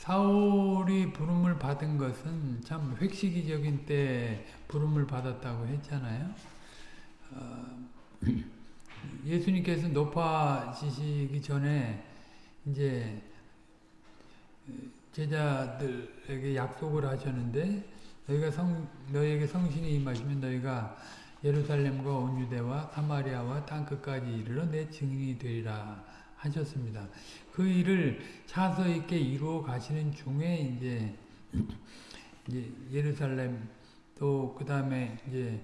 사울이 부름을 받은 것은 참 획시기적인 때 부름을 받았다고 했잖아요. 어, 예수님께서 높아지시기 전에 이제 제자들에게 약속을 하셨는데 너희가 성 너희에게 성신이 임하시면 너희가 예루살렘과 온 유대와 사마리아와 땅 끝까지 이르러 내 증인이 되리라 하셨습니다. 그 일을 차서 있게 이루어 가시는 중에 이제, 이제 예루살렘 또 그 다음에 이제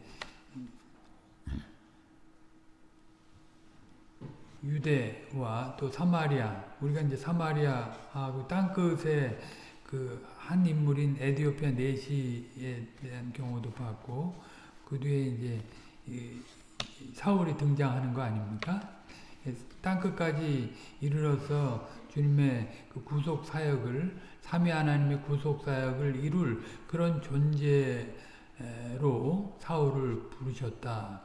유대와 또 사마리아 우리가 이제 사마리아하고 땅끝에 그 한 인물인 에디오피아 내시에 대한 경우도 봤고 그 뒤에 이제 사울이 등장하는 거 아닙니까? 땅끝까지 이르러서 주님의 그 구속 사역을 삼위 하나님의 구속 사역을 이룰 그런 존재로 사울을 부르셨다.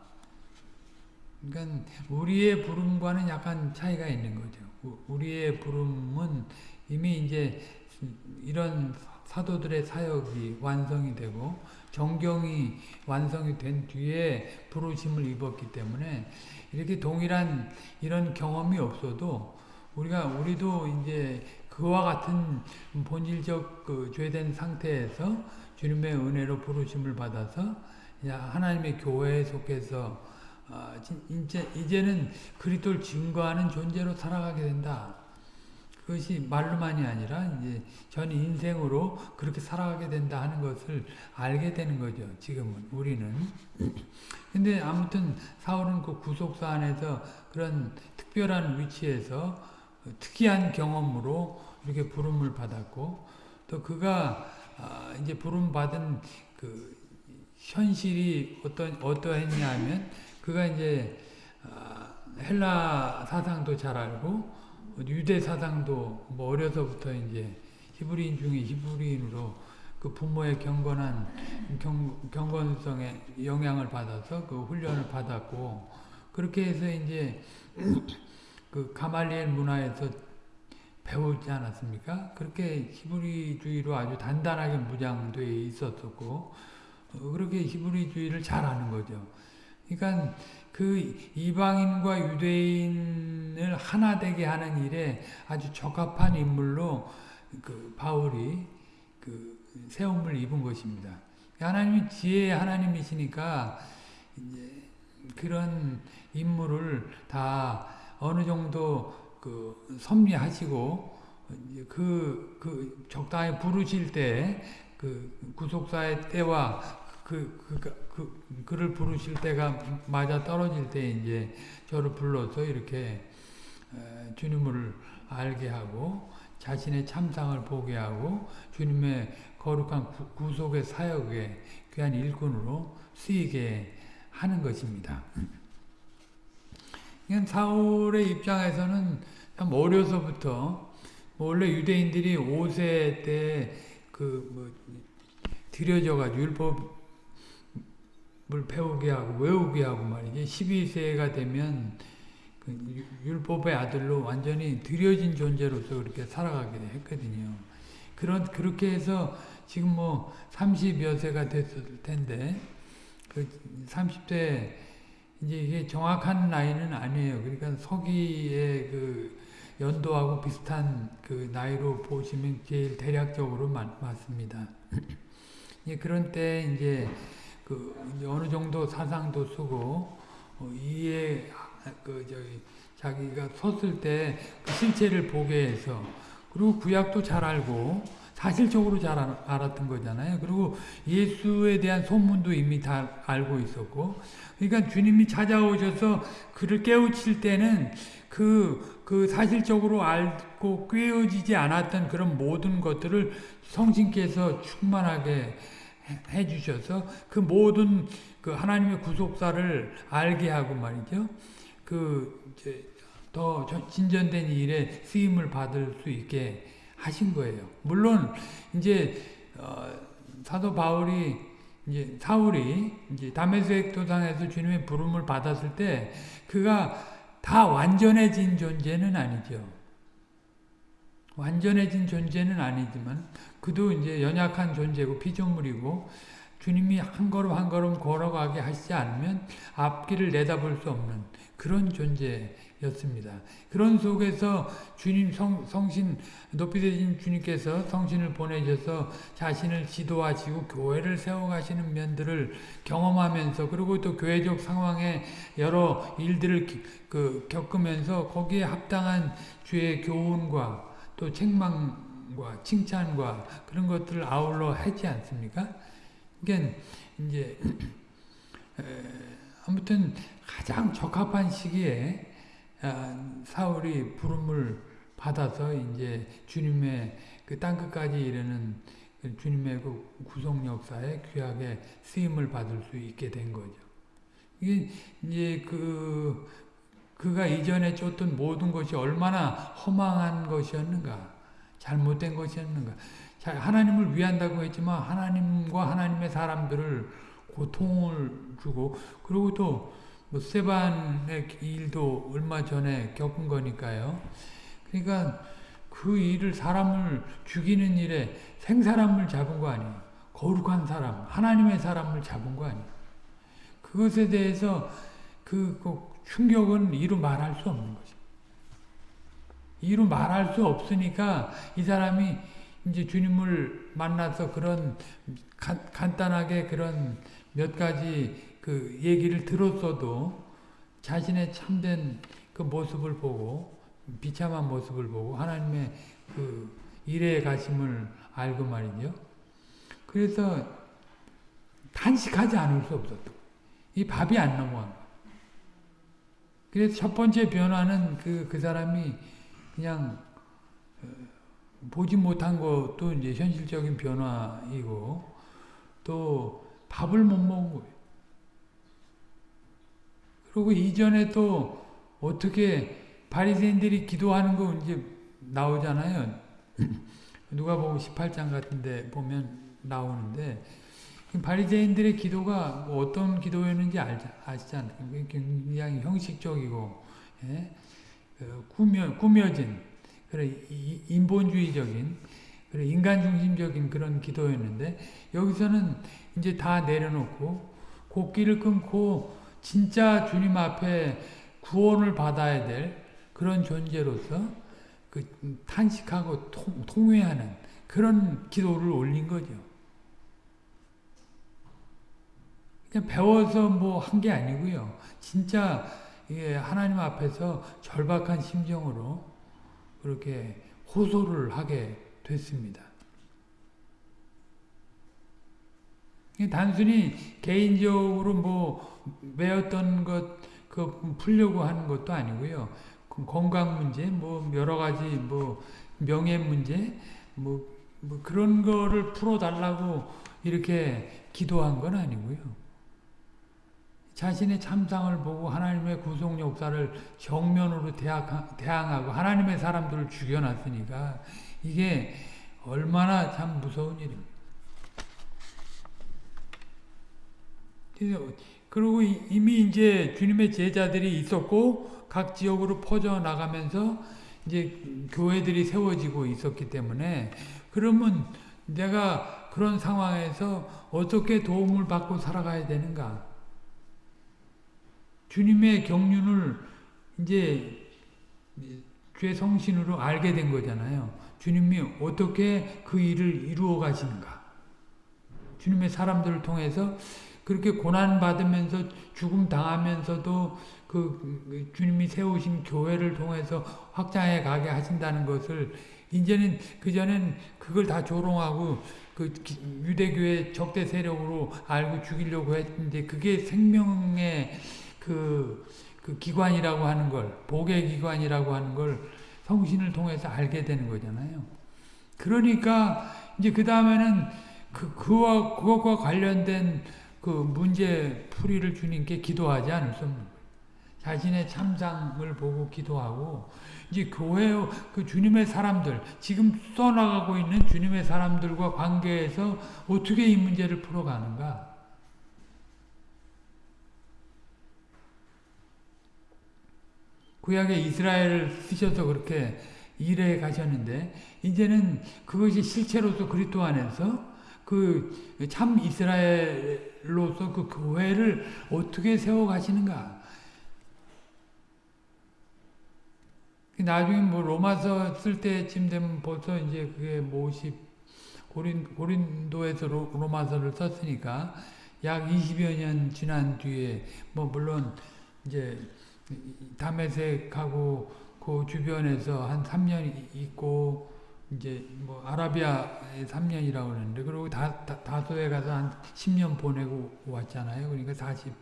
그러니까 우리의 부름과는 약간 차이가 있는 거죠. 우리의 부름은 이미 이제 이런 사도들의 사역이 완성이 되고 정경이 완성이 된 뒤에 부르심을 입었기 때문에 이렇게 동일한 이런 경험이 없어도 우리가 우리도 이제 그와 같은 본질적 그 죄된 상태에서 주님의 은혜로 부르심을 받아서 하나님의 교회에 속해서 어, 이제 이제는 그리스도를 증거하는 존재로 살아가게 된다. 그것이 말로만이 아니라 이제 전 인생으로 그렇게 살아가게 된다 하는 것을 알게 되는 거죠. 지금은 우리는. 근데 아무튼 사울은 그 구속사 안에서 그런 특별한 위치에서 특이한 경험으로 이렇게 부름을 받았고 또 그가 아, 이제 부름 받은 그 현실이 어떤 어떠했냐 하면 그가 이제 아, 헬라 사상도 잘 알고 유대 사상도 뭐 어려서부터 이제 히브리인 중에 히브리인으로 그 부모의 경건한 경, 경건성에 영향을 받아서 그 훈련을 받았고 그렇게 해서 이제 그 가말리엘 문화에서 배우지 않았습니까? 그렇게 히브리주의로 아주 단단하게 무장되어 있었었고 그렇게 히브리주의를 잘 아는 거죠. 그러니까 그 이방인과 유대인을 하나 되게 하는 일에 아주 적합한 인물로 그 바울이 그 세움을 입은 것입니다. 하나님이 지혜의 하나님이시니까 이제 그런 인물을 다 어느 정도 그 섭리하시고 그, 그 적당히 부르실 때 그 구속사의 때와 그, 그, 그, 그를 부르실 때가 맞아 떨어질 때 이제 저를 불러서 이렇게 주님을 알게 하고 자신의 참상을 보게 하고 주님의 거룩한 구, 속의 사역에 귀한 일꾼으로 쓰이게 하는 것입니다. 사울의 입장에서는 참 어려서부터 뭐 원래 유대인들이 5세 때 그 뭐 들여져가지고 율법 을 배우게 하고 외우게 하고 말이지 12세가 되면 그 율법의 아들로 완전히 들여진 존재로서 그렇게 살아가게 했거든요. 그런 그렇게 해서 지금 뭐 30여 세가 됐을 텐데 그 30대 이제 이게 정확한 나이는 아니에요. 그러니까 서기의 그 연도하고 비슷한 그 나이로 보시면 제일 대략적으로 맞, 맞습니다. 그런 때 이제 그 어느 정도 사상도 쓰고 어, 이해 그 저기 자기가 섰을 때 그 실체를 보게 해서 그리고 구약도 잘 알고 사실적으로 잘 알았던 거잖아요. 그리고 예수에 대한 소문도 이미 다 알고 있었고 그러니까 주님이 찾아오셔서 그를 깨우칠 때는 그, 그 사실적으로 알고 꿰어지지 않았던 그런 모든 것들을 성신께서 충만하게 해 주셔서 그 모든 그 하나님의 구속사를 알게 하고 말이죠. 그 이제 더 진전된 일에 쓰임을 받을 수 있게 하신 거예요. 물론 이제 어, 사도 바울이 이제 사울이 이제 다메섹 도상에서 주님의 부름을 받았을 때 그가 다 완전해진 존재는 아니죠. 완전해진 존재는 아니지만 그도 이제 연약한 존재고 피조물이고 주님이 한 걸음 한 걸음 걸어가게 하시지 않으면 앞길을 내다볼 수 없는 그런 존재였습니다. 그런 속에서 주님 성, 성신 높이 되신 주님께서 성신을 보내셔서 자신을 지도하시고 교회를 세워가시는 면들을 경험하면서 그리고 또 교회적 상황에 여러 일들을 그 겪으면서 거기에 합당한 주의 교훈과 또 책망과 칭찬과 그런 것들을 아울러 하지 않습니까? 그러니까 이제 아무튼 가장 적합한 시기에 아, 사울이 부름을 받아서 이제 주님의 그 땅끝까지 이르는 그 주님의 그 구속 역사에 귀하게 쓰임을 받을 수 있게 된 거죠. 이게 이제 그 그가 이전에 쫓던 모든 것이 얼마나 허망한 것이었는가, 잘못된 것이었는가. 하나님을 위한다고 했지만 하나님과 하나님의 사람들을 고통을 주고 그리고 또뭐 세반의 일도 얼마 전에 겪은 거니까요. 그러니까 그 일을 사람을 죽이는 일에 생사람을 잡은 거 아니에요. 거룩한 사람, 하나님의 사람을 잡은 거 아니에요. 그것에 대해서 그, 그 충격은 이루 말할 수 없는 거죠. 이루 말할 수 없으니까 이 사람이 이제 주님을 만나서 그런 간, 간단하게 그런 몇 가지 그 얘기를 들었어도 자신의 참된 그 모습을 보고 비참한 모습을 보고 하나님의 그 일에 가심을 알고 말이죠. 그래서 단식하지 않을 수 없었던 이 밥이 안 넘어간 그래서 첫 번째 변화는 그, 그 사람이 그냥 어, 보지 못한 것도 이제 현실적인 변화이고 또 밥을 못 먹은 거예요. 그리고 이전에 또 어떻게 바리새인들이 기도하는 거 이제 나오잖아요. 누가 보고 18장 같은데 보면 나오는데 바리새인들의 기도가 뭐 어떤 기도였는지 아시지 않습니까? 굉장히 형식적이고 예? 그 꾸며, 꾸며진 그래 인본주의적인 그래 인간 중심적인 그런 기도였는데 여기서는 이제 다 내려놓고 곡기를 끊고 진짜 주님 앞에 구원을 받아야 될 그런 존재로서 그 탄식하고 통, 통회하는 그런 기도를 올린 거죠. 그냥 배워서 뭐 한 게 아니고요. 진짜 하나님 앞에서 절박한 심정으로 그렇게 호소를 하게 됐습니다. 단순히 개인적으로 뭐 매었던 것, 그 풀려고 하는 것도 아니고요. 그 건강 문제, 뭐 여러 가지 뭐 명예 문제, 뭐, 뭐 그런 거를 풀어달라고 이렇게 기도한 건 아니고요. 자신의 참상을 보고 하나님의 구속 역사를 정면으로 대항하고 하나님의 사람들을 죽여놨으니까 이게 얼마나 참 무서운 일입니다. 그리고 이미 이제 주님의 제자들이 있었고 각 지역으로 퍼져 나가면서 이제 교회들이 세워지고 있었기 때문에 그러면 내가 그런 상황에서 어떻게 도움을 받고 살아가야 되는가? 주님의 경륜을 이제 죄 성신으로 알게 된 거잖아요. 주님이 어떻게 그 일을 이루어 가시는가. 주님의 사람들을 통해서 그렇게 고난받으면서 죽음 당하면서도 그 주님이 세우신 교회를 통해서 확장해 가게 하신다는 것을 이제는 그전엔 그걸 다 조롱하고 그 유대교의 적대 세력으로 알고 죽이려고 했는데 그게 생명의 그, 그 기관이라고 하는 걸, 복의 기관이라고 하는 걸 성신을 통해서 알게 되는 거잖아요. 그러니까 이제 그 다음에는 그, 그와, 그것과 관련된 그 문제 풀이를 주님께 기도하지 않을 수 없는. 자신의 참상을 보고 기도하고, 이제 교회, 그 주님의 사람들, 지금 써나가고 있는 주님의 사람들과 관계에서 어떻게 이 문제를 풀어가는가. 구약의 이스라엘을 쓰셔서 그렇게 일해 가셨는데 이제는 그것이 실체로서 그리스도 안에서 그 참 이스라엘로서 그 교회를 어떻게 세워 가시는가? 나중에 뭐 로마서 쓸 때쯤 되면 벌써 이제 그게 뭐 50, 고린, 고린도에서 로, 로마서를 썼으니까 약 20여 년 지난 뒤에 뭐 물론 이제 다메섹하고 그 주변에서 한 3년 있고 이제 뭐 아라비아에 3년이라고 그러는데 그리고 다, 다 다 소에 가서 한 10년 보내고 왔잖아요. 그러니까 40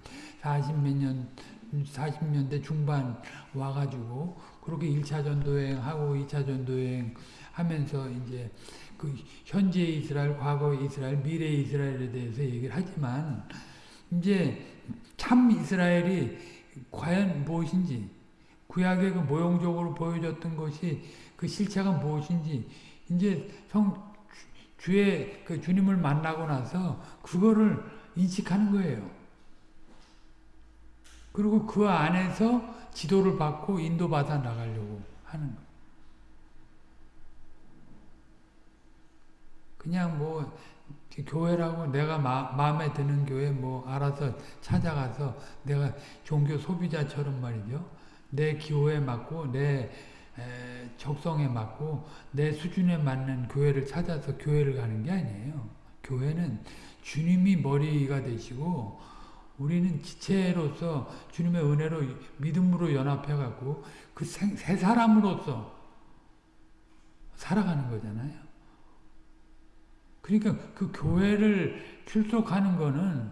40 몇 년 40년대 중반 와 가지고 그렇게 1차 전도여행 하고 2차 전도여행 하면서 이제 그 현재 이스라엘, 과거 이스라엘, 미래 이스라엘에 대해서 얘기를 하지만 이제 참 이스라엘이 과연 무엇인지 구약의 그 모형적으로 보여줬던 것이 그 실체가 무엇인지 이제 성 주의 그 주님을 만나고 나서 그거를 인식하는 거예요. 그리고 그 안에서 지도를 받고 인도받아 나가려고 하는 거. 그냥 뭐 교회라고 내가 마, 마음에 드는 교회 뭐 알아서 찾아가서 내가 종교 소비자처럼 말이죠. 내 기호에 맞고 내 에, 적성에 맞고 내 수준에 맞는 교회를 찾아서 교회를 가는 게 아니에요. 교회는 주님이 머리가 되시고 우리는 지체로서 주님의 은혜로 믿음으로 연합해 갖고 그새 사람으로서 살아가는 거잖아요. 그러니까 그 교회를 출석하는 거는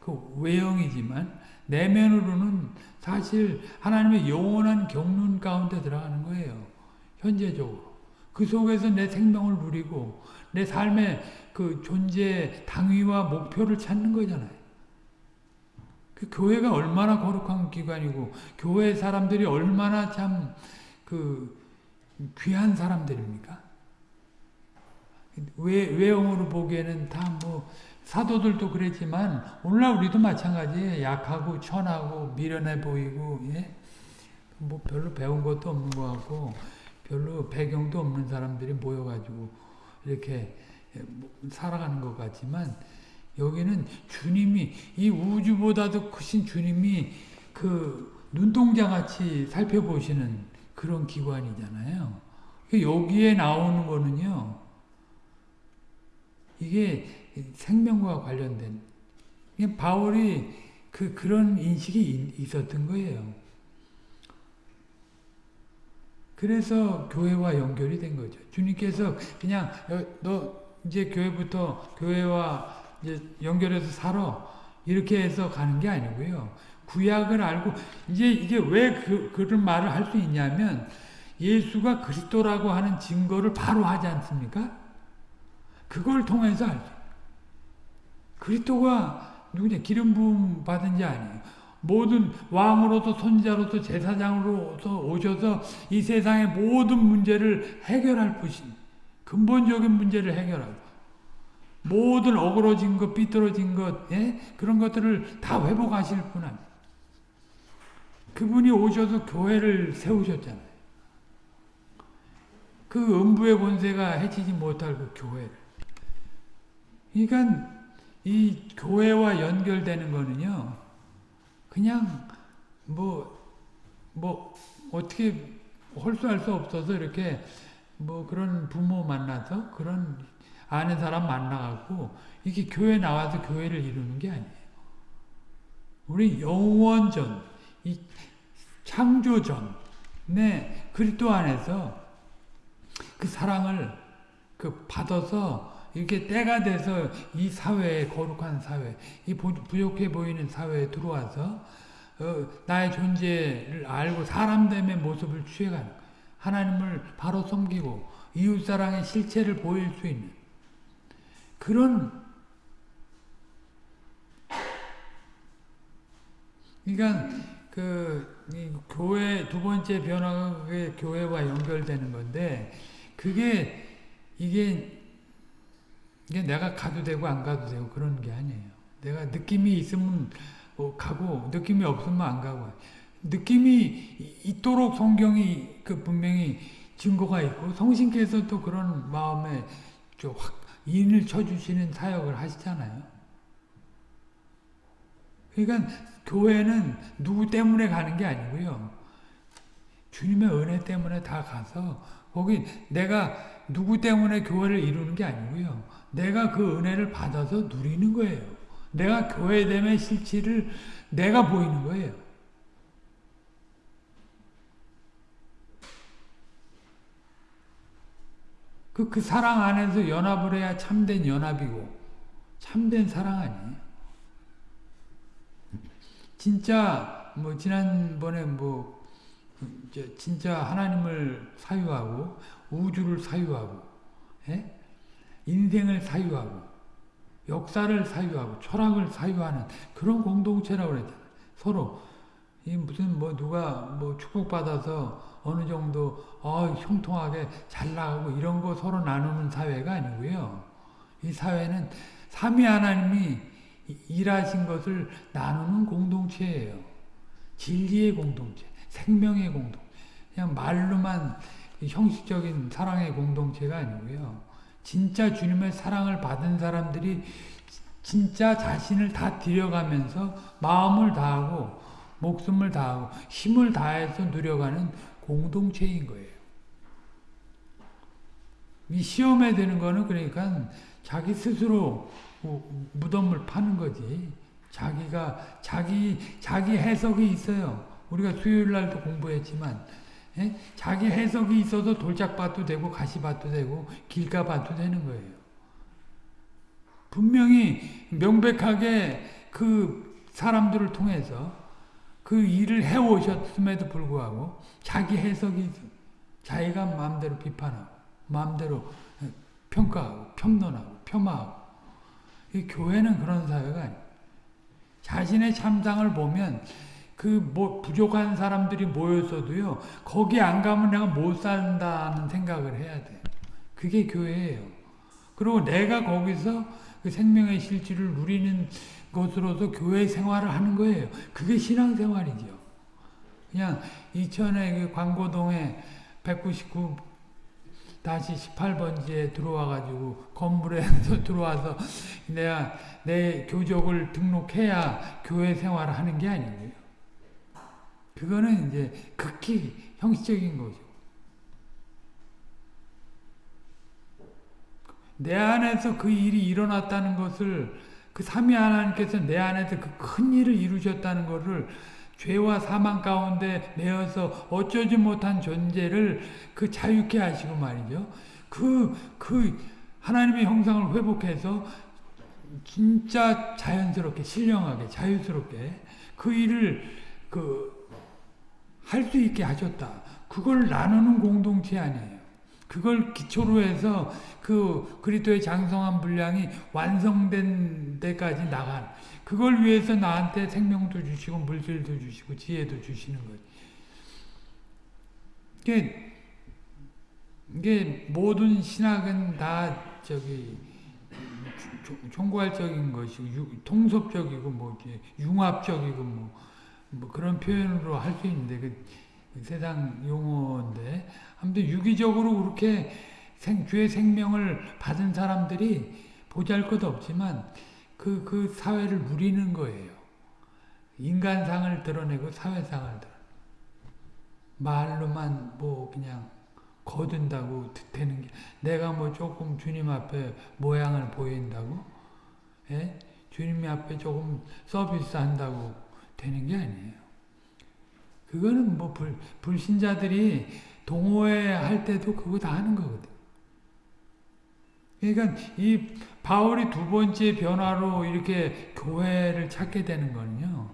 그 외형이지만 내면으로는 사실 하나님의 영원한 경륜 가운데 들어가는 거예요. 현재적으로. 그 속에서 내 생명을 누리고 내 삶의 그 존재 당위와 목표를 찾는 거잖아요. 그 교회가 얼마나 거룩한 기관이고 교회 사람들이 얼마나 참 그 귀한 사람들입니까? 외, 외형으로 보기에는 다 뭐 사도들도 그랬지만 오늘날 우리도 마찬가지예요. 약하고 천하고 미련해 보이고 예? 뭐 별로 배운 것도 없는 것 같고 별로 배경도 없는 사람들이 모여가지고 이렇게 뭐 살아가는 것 같지만 여기는 주님이 이 우주보다도 크신 주님이 그 눈동자같이 살펴보시는 그런 기관이잖아요. 여기에 나오는 거는요. 이게 생명과 관련된 바울이 그 그런 인식이 있었던 거예요. 그래서 교회와 연결이 된 거죠. 주님께서 그냥 너 이제 교회부터 교회와 이제 연결해서 살아 이렇게 해서 가는 게 아니고요. 구약을 알고 이제 이게 왜 그, 그런 말을 할 수 있냐면 예수가 그리스도라고 하는 증거를 바로 하지 않습니까? 그걸 통해서 알죠. 그리스도가 누구냐 기름 부음 받은 자 아니에요. 모든 왕으로서 선지자로서 제사장으로서 오셔서 이 세상의 모든 문제를 해결할 분신 근본적인 문제를 해결하고 모든 어그러진 것, 삐뚤어진 것, 예? 그런 것들을 다 회복하실 분 아니에요. 그분이 오셔서 교회를 세우셨잖아요. 그 음부의 권세가 해치지 못할 그 교회를. 그러니까 이 교회와 연결되는 거는요. 그냥 뭐, 뭐, 어떻게 홀수할 수 없어서 이렇게 뭐 그런 부모 만나서 그런 아는 사람 만나갖고 이게 교회 나와서 교회를 이루는 게 아니에요. 우리 영원전, 이 창조전, 네, 그리스도 안에서 그 사랑을 그 받아서 이렇게 때가 돼서 이 사회에 거룩한 사회, 이 부족해 보이는 사회에 들어와서 어, 나의 존재를 알고 사람됨의 모습을 취해가는 하나님을 바로 섬기고 이웃사랑의 실체를 보일 수 있는 그런 그러니까 그 교회 두 번째 변화가 교회와 연결되는 건데 그게 이게 이게 내가 가도 되고 안 가도 되고 그런 게 아니에요. 내가 느낌이 있으면 뭐 가고 느낌이 없으면 안 가고 느낌이 있도록 성경이 그 분명히 증거가 있고 성신께서 또 그런 마음에 확 인을 쳐주시는 사역을 하시잖아요. 그러니까 교회는 누구 때문에 가는 게 아니고요. 주님의 은혜 때문에 다 가서 거기 내가 누구 때문에 교회를 이루는 게 아니고요. 내가 그 은혜를 받아서 누리는 거예요. 내가 교회됨의 실체를 내가 보이는 거예요. 그, 그 사랑 안에서 연합을 해야 참된 연합이고, 참된 사랑 아니에요. 진짜, 뭐, 지난번에 뭐, 진짜 하나님을 사유하고, 우주를 사유하고, 예? 인생을 사유하고, 역사를 사유하고, 철학을 사유하는 그런 공동체라고 그랬잖아요. 서로. 이 무슨 뭐 누가 뭐 축복받아서 어느 정도 어, 형통하게 잘 나가고 이런 거 서로 나누는 사회가 아니고요. 이 사회는 삼위 하나님이 일하신 것을 나누는 공동체예요. 진리의 공동체, 생명의 공동 그냥 말로만 형식적인 사랑의 공동체가 아니고요. 진짜 주님의 사랑을 받은 사람들이 진짜 자신을 다 들여가면서 마음을 다하고 목숨을 다하고 힘을 다해서 누려가는 공동체인 거예요. 이 시험에 드는 거는 그러니까 자기 스스로 무덤을 파는 거지. 자기가 자기 자기 해석이 있어요. 우리가 수요일 날도 공부했지만 예? 자기 해석이 있어도 돌짝밭도 되고 가시밭도 되고 길가밭도 되는 거예요. 분명히 명백하게 그 사람들을 통해서 그 일을 해오셨음에도 불구하고 자기 해석이 자기가 마음대로 비판하고 마음대로 평가하고 평론하고 폄하하고 이 교회는 그런 사회가 아니에요. 자신의 참상을 보면 그 뭐 부족한 사람들이 모였어도요 거기 안 가면 내가 못 산다는 생각을 해야 돼. 그게 교회예요. 그리고 내가 거기서 그 생명의 실질을 누리는 것으로서 교회 생활을 하는 거예요. 그게 신앙생활이죠. 그냥 이천의 그 광고동에 199 다시 18번지에 들어와가지고 건물에 들어와서 내가 내 교적을 등록해야 교회 생활을 하는 게 아니고요. 그거는 이제 극히 형식적인 거죠. 내 안에서 그 일이 일어났다는 것을 그 삼위 하나님께서 내 안에서 그 큰 일을 이루셨다는 것을 죄와 사망 가운데 내어서 어쩌지 못한 존재를 그 자유케 하시고 말이죠. 그, 그 하나님의 형상을 회복해서 진짜 자연스럽게, 신령하게, 자유스럽게 그 일을 그 할 수 있게 하셨다. 그걸 나누는 공동체 아니에요. 그걸 기초로 해서 그 그리스도의 장성한 분량이 완성된 데까지 나간 그걸 위해서 나한테 생명도 주시고 물질도 주시고 지혜도 주시는 거지. 이게 이게 모든 신학은 다 저기 총괄적인 것이고 통섭적이고 뭐 융합적이고 뭐, 뭐 그런 표현으로 할 수 있는데 그 세상 용어인데 아무튼 유기적으로 그렇게 생, 주의 생명을 받은 사람들이 보잘 것 없지만 그, 그 사회를 누리는 거예요. 인간상을 드러내고 사회상을 말로만 뭐 그냥 거둔다고 되는 게 내가 뭐 조금 주님 앞에 모양을 보인다고 예? 주님 앞에 조금 서비스 한다고 되는 게 아니에요. 그거는 뭐 불, 불신자들이 동호회 할 때도 그거 다 하는 거거든. 그러니까 이 바울이 두 번째 변화로 이렇게 교회를 찾게 되는 거는요.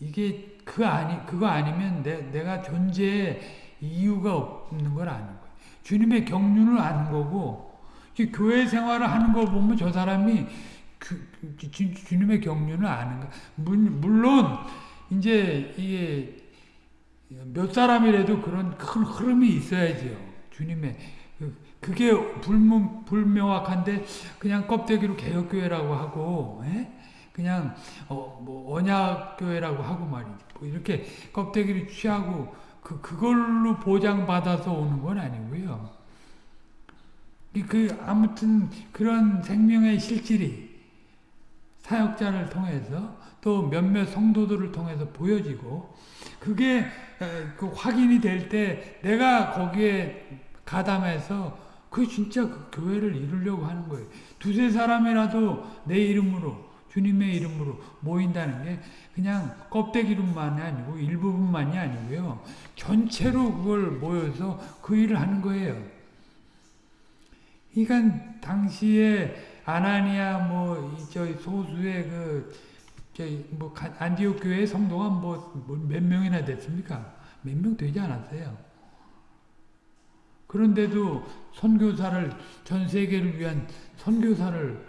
이게 그 아니 그거 아니면 내, 내가 존재의 이유가 없는 걸 아는 거예요. 주님의 경륜을 아는 거고 교회 생활을 하는 걸 보면 저 사람이 그, 주, 주님의 경륜을 아는 거. 물론 이제 이게 몇 사람이라도 그런 큰 흐름이 있어야죠. 주님의 그, 그게 불문, 불명확한데 그냥 껍데기로 개혁교회라고 하고 에? 예? 그냥 어, 뭐 언약교회라고 하고 말이지. 뭐 이렇게 껍데기를 취하고 그, 그걸로 보장받아서 오는 건 아니고요. 그, 아무튼 그런 생명의 실질이 사역자를 통해서 또 몇몇 성도들을 통해서 보여지고 그게 그 확인이 될 때 내가 거기에 가담해서 그 진짜 그 교회를 이루려고 하는 거예요. 두세 사람이라도 내 이름으로 주님의 이름으로 모인다는 게 그냥 껍데기로만이 아니고 일부분만이 아니고요. 전체로 그걸 모여서 그 일을 하는 거예요. 그러니까 당시에 아나니아 뭐 저 소수의 그저뭐 안디옥 교회 성도가 뭐 몇 명이나 됐습니까? 몇 명 되지 않았어요. 그런데도 선교사를 전 세계를 위한 선교사를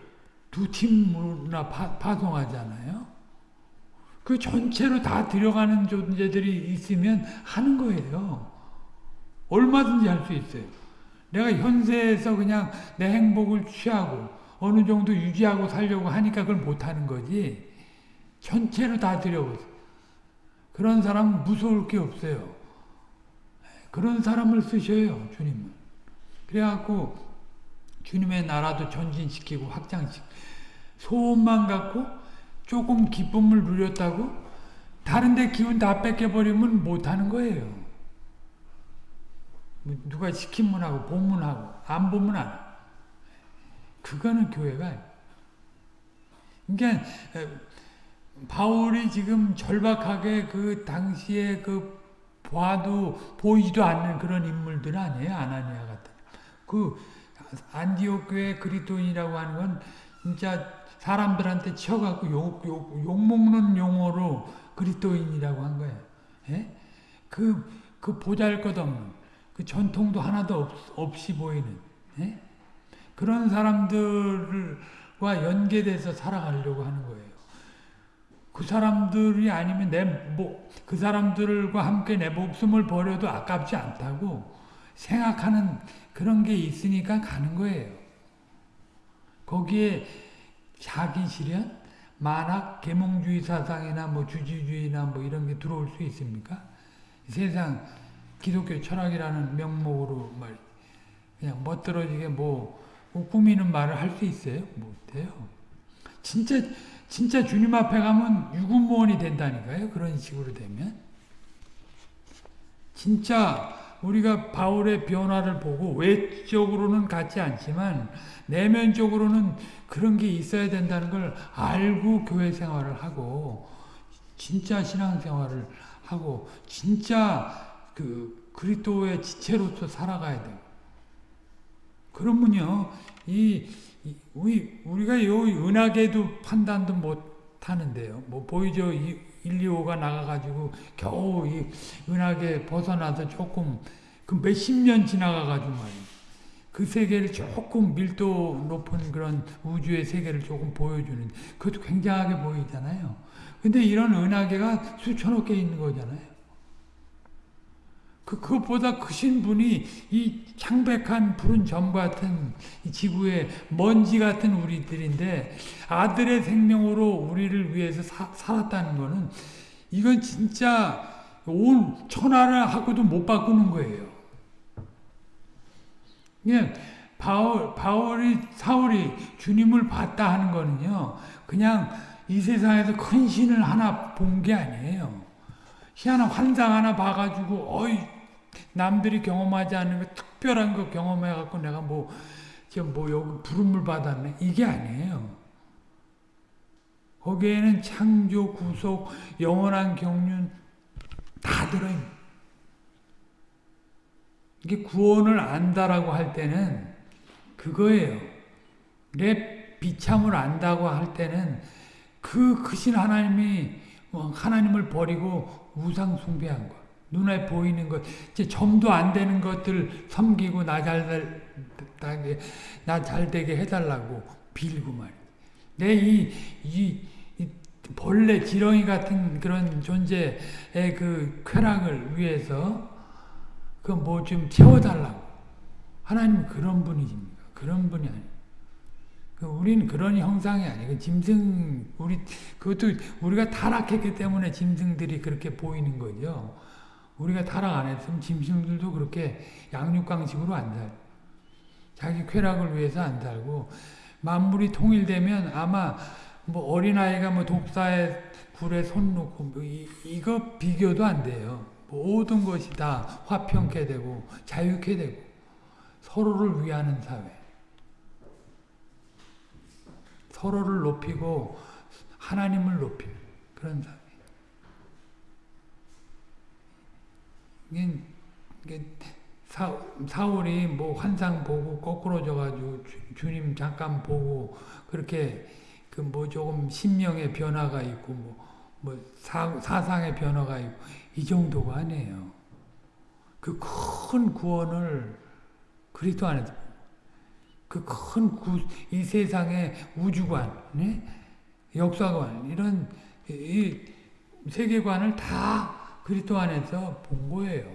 두 팀으로나 파, 송하잖아요. 그 전체로 다 들어가는 존재들이 있으면 하는 거예요. 얼마든지 할 수 있어요. 내가 현세에서 그냥 내 행복을 취하고 어느 정도 유지하고 살려고 하니까 그걸 못하는 거지. 전체로 다 들여보세요. 그런 사람 무서울 게 없어요. 그런 사람을 쓰셔요, 주님은. 그래갖고 주님의 나라도 전진시키고 확장시키고 소원만 갖고 조금 기쁨을 누렸다고 다른데 기운 다 뺏겨버리면 못하는 거예요. 뭐 누가 시키면 하고 보면 하고 안 보면 안 그거는 교회가 그러니까 바울이 지금 절박하게 그 당시에 그 봐도 보이지도 않는 그런 인물들 아니에요 아나니아 같은 그 안디옥 교회 그리스도인이라고 하는 건 진짜 사람들한테 치여갖고 욕, 욕, 욕먹는 용어로 그리스도인이라고 한 거예요. 예? 그, 그 보잘 것 없는 그 전통도 하나도 없, 없이 보이는 예? 그런 사람들과 연계돼서 살아가려고 하는 거예요. 그 사람들이 아니면 내, 뭐, 그 사람들과 함께 내 목숨을 버려도 아깝지 않다고 생각하는 그런 게 있으니까 가는 거예요. 거기에 자기 실현, 만학, 계몽주의 사상이나 뭐 주지주의나 뭐 이런 게 들어올 수 있습니까? 세상 기독교 철학이라는 명목으로 말 그냥 멋들어지게 뭐 꾸미는 말을 할 수 있어요? 못해요. 진짜 진짜 주님 앞에 가면 유구무원이 된다니까요. 그런 식으로 되면 진짜 우리가 바울의 변화를 보고 외적으로는 같지 않지만 내면적으로는 그런 게 있어야 된다는 걸 알고 교회 생활을 하고 진짜 신앙 생활을 하고 진짜 그 그리스도의 지체로서 살아가야 돼요. 그러면요, 이, 이 우리 우리가 요 은하계도 판단도 못 하는데요. 뭐 보이죠? 1, 2호가 나가가지고 겨우 이 은하계 벗어나서 조금 그 몇십 년 지나가가지고 말이에요. 그 세계를 조금 밀도 높은 그런 우주의 세계를 조금 보여주는 그것도 굉장하게 보이잖아요. 근데 이런 은하계가 수천억 개 있는 거잖아요. 그, 그것보다 크신 분이 이 창백한 푸른 점 같은 지구의 먼지 같은 우리들인데 아들의 생명으로 우리를 위해서 사, 살았다는 거는 이건 진짜 온 천하를 하고도 못 바꾸는 거예요. 예, 바울, 바울이, 사울이 주님을 봤다 하는 거는요, 그냥 이 세상에서 큰 신을 하나 본 게 아니에요. 희한한 환상 하나 봐가지고, 어이, 남들이 경험하지 않는 거, 특별한 거 경험해 갖고 내가 뭐, 지금 뭐 여기 부름을 받았네. 이게 아니에요. 거기에는 창조, 구속, 영원한 경륜 다 들어있는 이게 구원을 안다라고 할 때는 그거예요. 내 비참을 안다고 할 때는 그 크신 하나님이 뭐 하나님을 버리고 우상 숭배한 것. 눈에 보이는 것, 이제 점도 안 되는 것들 섬기고 나 잘 되게 나 잘 되게 해달라고 빌고. 내이 이, 이 벌레 지렁이 같은 그런 존재의 그 쾌락을 위해서 그 뭐 좀 채워달라고. 하나님 그런 분이십니까? 그런 분이 아니에요. 그 우리는 그런 형상이 아니고 짐승 우리 그것도 우리가 타락했기 때문에 짐승들이 그렇게 보이는 거죠. 우리가 타락 안 했으면 짐승들도 그렇게 양육강식으로 안 살. 자기 쾌락을 위해서 안 살고 만물이 통일되면 아마 뭐 어린아이가 뭐 독사에 불에 손 놓고 뭐 이, 이거 비교도 안 돼요. 모든 것이 다 화평케 되고 자유케 되고 서로를 위하는 사회. 서로를 높이고 하나님을 높이는 그런 사회. 사, 사울이 뭐 환상 보고 거꾸로 져가지고 주, 님 잠깐 보고 그렇게 그 뭐 조금 심령의 변화가 있고 뭐, 뭐 사, 사상의 변화가 있고 이 정도가 아니에요. 그 큰 구원을 그리스도 안에서 그큰이 세상의 우주관, 네? 역사관 이런 이 세계관을 다 그리스도 안에서 본 거예요.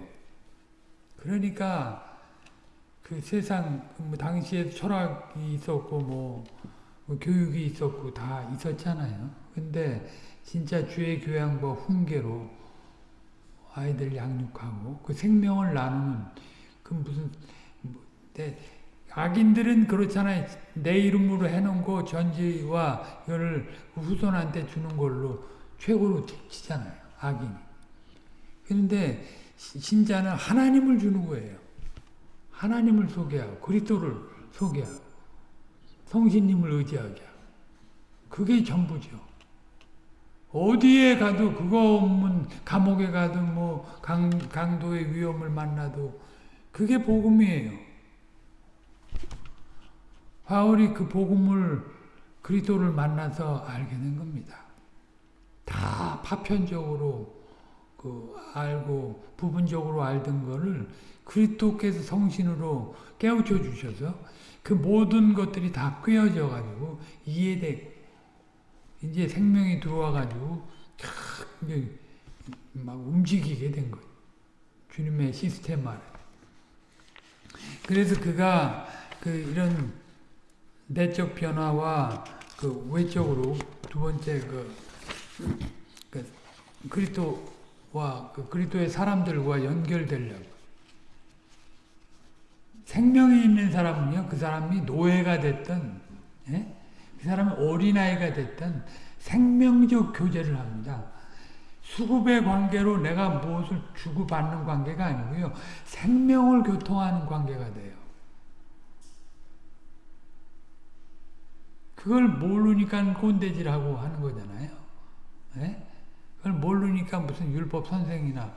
그러니까 그 세상 뭐 당시에 철학이 있었고 뭐, 뭐 교육이 있었고 다 있었잖아요. 근데 진짜 주의 교양과 훈계로 아이들 양육하고 그 생명을 나누는 그 무슨 뭐, 악인들은 그렇잖아요. 내 이름으로 해놓은 거 전지와 이거를 후손한테 주는 걸로 최고로 치잖아요. 악인이. 그런데 신자는 하나님을 주는 거예요. 하나님을 소개하고 그리스도를 소개하고 성신님을 의지하게 하고 그게 전부죠. 어디에 가도 그거 없는 감옥에 가도 뭐 강, 강도의 위험을 만나도 그게 복음이에요. 바울이 그 복음을 그리스도를 만나서 알게 된 겁니다. 다 파편적으로 그 알고 부분적으로 알던 거를 그리스도께서 성신으로 깨우쳐 주셔서 그 모든 것들이 다 꿰어져 가지고 이해되고 이제 생명이 들어와 가지고 막 움직이게 된 거예요. 주님의 시스템 안에. 그래서 그가 그 이런 내적 변화와 그 외적으로 두 번째 그, 그 그리스도 와그 그리스도의 사람들과 연결되려고 생명이 있는 사람은요 그 사람이 노예가 됐던 예? 그 사람은 어린아이가 됐던 생명적 교제를 합니다. 수급의 관계로 내가 무엇을 주고받는 관계가 아니고요. 생명을 교통하는 관계가 돼요. 그걸 모르니까 꼰대질하고 하는 거잖아요. 네? 그걸 모르니까 무슨 율법 선생이나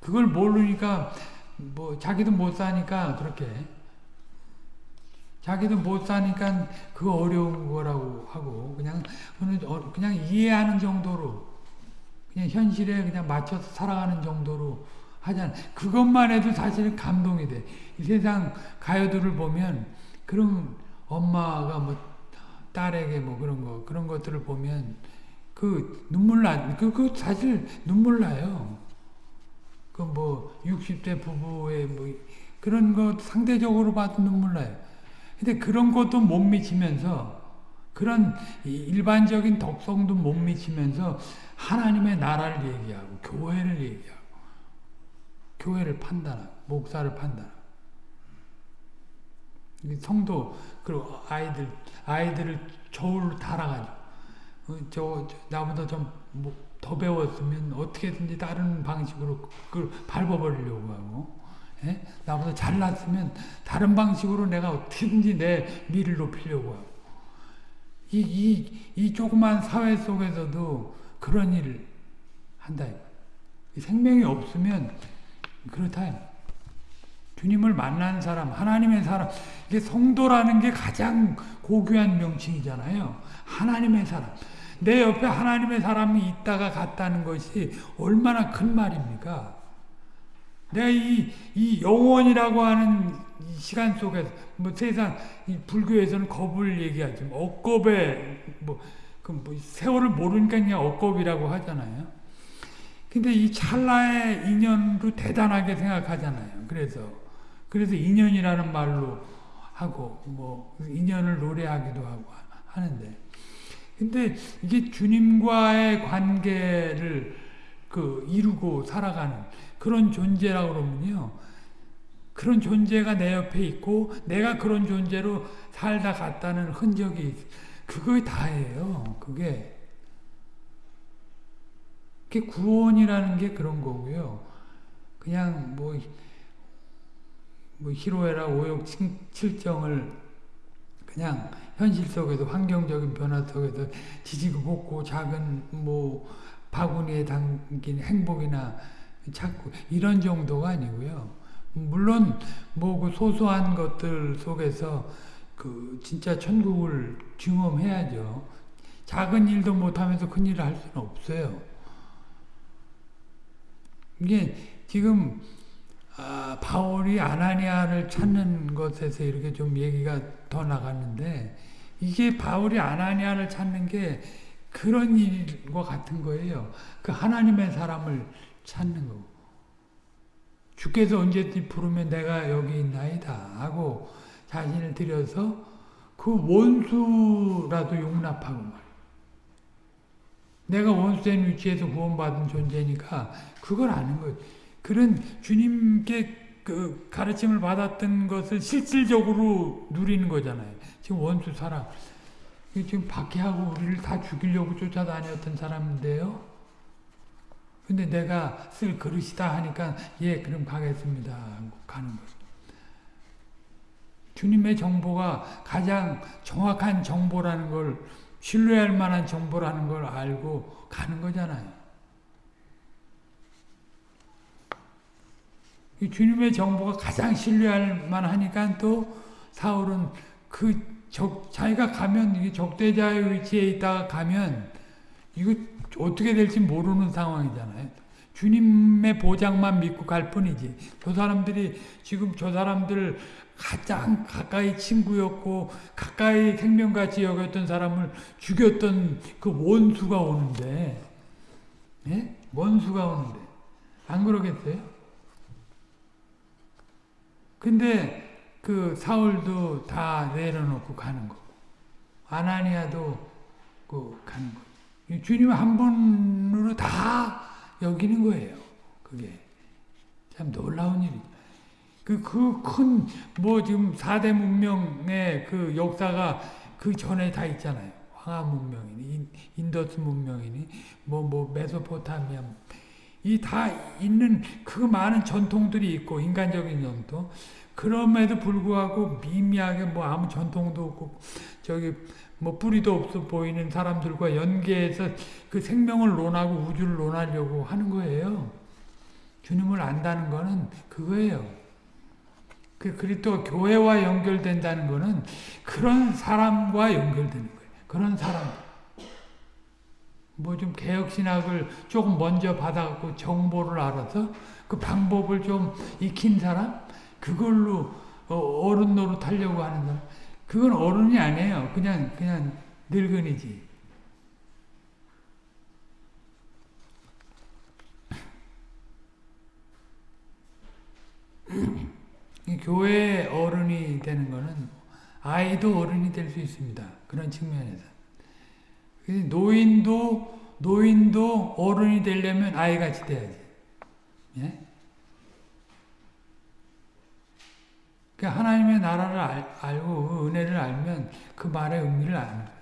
그걸 모르니까 뭐 자기도 못 사니까 그렇게 자기도 못 사니까 그 어려운 거라고 하고 그냥 어, 그냥 이해하는 정도로 그냥 현실에 그냥 맞춰서 살아가는 정도로 하잖아. 그것만 해도 사실은 감동이 돼. 이 세상 가요들을 보면 그런 엄마가 뭐 딸에게 뭐 그런 거 그런 것들을 보면 그 눈물 나, 그, 그 사실 눈물 나요. 그 뭐 60대 부부의 뭐 그런 거 상대적으로 봐도 눈물 나요. 근데 그런 것도 못 미치면서 그런 일반적인 덕성도 못 미치면서 하나님의 나라를 얘기하고 교회를 얘기하고 교회를 판단하고 목사를 판단하고 성도 그리고 아이들 아이들을 저울로 달아가지고 어, 저, 저, 나보다 좀더 뭐 배웠으면 어떻게든지 다른 방식으로 그걸 밟아버리려고 하고 예? 나보다 잘났으면 다른 방식으로 내가 어떻게든지 내 미를 높이려고 하고 이, 이, 이 조그만 사회 속에서도 그런 일을 한다. 생명이 없으면 그렇다. 주님을 만난 사람, 하나님의 사람, 이게 성도라는 게 가장 고귀한 명칭이잖아요. 하나님의 사람. 내 옆에 하나님의 사람이 있다가 갔다는 것이 얼마나 큰 말입니까? 내가 이, 이 영원이라고 하는 시간 속에서, 뭐 세상, 불교에서는 겁을 얘기하지, 억겁에, 뭐, 그 뭐 세월을 모르니까 그냥 억겁이라고 하잖아요. 근데 이 찰나의 인연도 대단하게 생각하잖아요. 그래서. 그래서 인연이라는 말로 하고 뭐 인연을 노래하기도 하고 하는데 근데 이게 주님과의 관계를 그 이루고 살아가는 그런 존재라고 그러면요. 그런 존재가 내 옆에 있고 내가 그런 존재로 살다 갔다는 흔적이 그게 다예요. 그게 그게 구원이라는 게 그런 거고요. 그냥 뭐, 뭐 희로애락 오욕 칠정을 그냥 현실 속에서 환경적인 변화 속에서 지지고 볶고 작은 뭐 바구니에 담긴 행복이나 찾고 이런 정도가 아니고요. 물론 뭐 그 소소한 것들 속에서 그 진짜 천국을 경험해야죠. 작은 일도 못하면서 큰 일을 할 수는 없어요. 이게 지금 아, 바울이 아나니아를 찾는 것에서 이렇게 좀 얘기가 더 나갔는데 이게 바울이 아나니아를 찾는 게 그런 일과 같은 거예요. 그 하나님의 사람을 찾는 거고. 주께서 언제든지 부르면 내가 여기 있나이다 하고 자신을 들여서 그 원수라도 용납하고 말이에요. 내가 원수된 위치에서 구원받은 존재니까 그걸 아는 거예요. 그런 주님께 그 가르침을 받았던 것을 실질적으로 누리는 거잖아요. 지금 원수 사람. 지금 박해하고 우리를 다 죽이려고 쫓아다녔던 사람인데요. 근데 내가 쓸 그릇이다 하니까 예 그럼 가겠습니다 가는 거예요. 주님의 정보가 가장 정확한 정보라는 걸 신뢰할 만한 정보라는 걸 알고 가는 거잖아요. 주님의 정보가 가장 신뢰할 만하니까 또 사울은 그 적, 자기가 가면 적대자의 위치에 있다가 가면 이거 어떻게 될지 모르는 상황이잖아요. 주님의 보장만 믿고 갈 뿐이지. 저 사람들이 지금 저 사람들 가장 가까이 친구였고 가까이 생명같이 여겼던 사람을 죽였던 그 원수가 오는데 예? 원수가 오는데 안 그러겠어요? 근데 그 사울도 다 내려놓고 가는 거고 아나니아도 그 가는 거 주님 한 분으로 다 여기는 거예요. 그게 참 놀라운 일이죠. 그, 그 큰, 뭐 지금 4대 문명의 그 역사가 그 전에 다 있잖아요. 황하 문명이니, 인더스 문명이니, 뭐, 뭐, 메소포타미아. 이 다 있는 그 많은 전통들이 있고, 인간적인 전통. 그럼에도 불구하고 미미하게 뭐 아무 전통도 없고, 저기, 뭐 뿌리도 없어 보이는 사람들과 연계해서 그 생명을 논하고 우주를 논하려고 하는 거예요. 주님을 안다는 거는 그거예요. 그 그리스도 교회와 연결된다는 거는 그런 사람과 연결되는 거예요. 그런 사람. 뭐 좀 개혁신학을 조금 먼저 받아갖고 정보를 알아서 그 방법을 좀 익힌 사람? 그걸로 어, 어른 노릇 하려고 하는 사람. 그건 어른이 아니에요. 그냥, 그냥 늙은이지. 교회 어른이 되는 거는 아이도 어른이 될 수 있습니다. 그런 측면에서. 노인도, 노인도 어른이 되려면 아이같이 돼야지. 예? 그 하나님의 나라를 알, 알고 그 은혜를 알면 그 말의 의미를 아는 거예요.